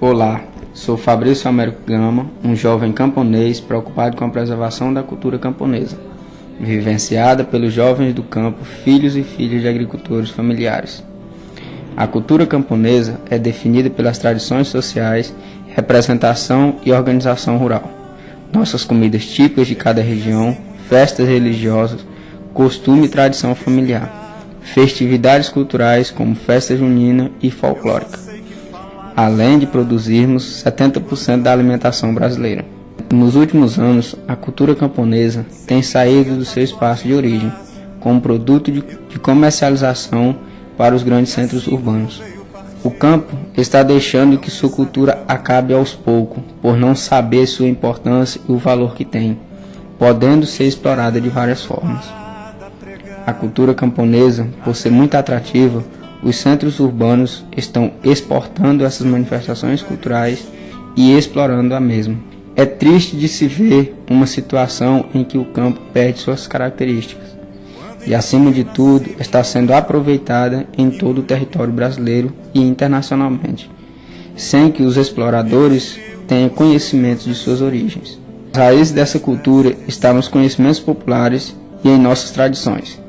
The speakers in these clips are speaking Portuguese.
Olá, sou Fabrício Américo Gama, um jovem camponês preocupado com a preservação da cultura camponesa, vivenciada pelos jovens do campo, filhos e filhas de agricultores familiares. A cultura camponesa é definida pelas tradições sociais, representação e organização rural. Nossas comidas típicas de cada região, festas religiosas, costume e tradição familiar, festividades culturais como festa junina e folclórica além de produzirmos 70% da alimentação brasileira. Nos últimos anos, a cultura camponesa tem saído do seu espaço de origem, como produto de, comercialização para os grandes centros urbanos. O campo está deixando que sua cultura acabe aos poucos, por não saber sua importância e o valor que tem, podendo ser explorada de várias formas. A cultura camponesa, por ser muito atrativa, os centros urbanos estão exportando essas manifestações culturais e explorando a mesma. É triste de se ver uma situação em que o campo perde suas características e, acima de tudo, está sendo aproveitada em todo o território brasileiro e internacionalmente, sem que os exploradores tenham conhecimento de suas origens. As raízes dessa cultura estão nos conhecimentos populares e em nossas tradições.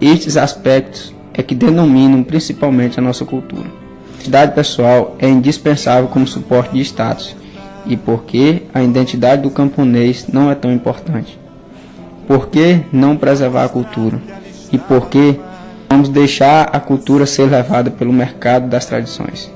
Estes aspectos é que denominam principalmente a nossa cultura. A identidade pessoal é indispensável como suporte de status e porque a identidade do camponês não é tão importante. Por que não preservar a cultura? E por que vamos deixar a cultura ser levada pelo mercado das tradições?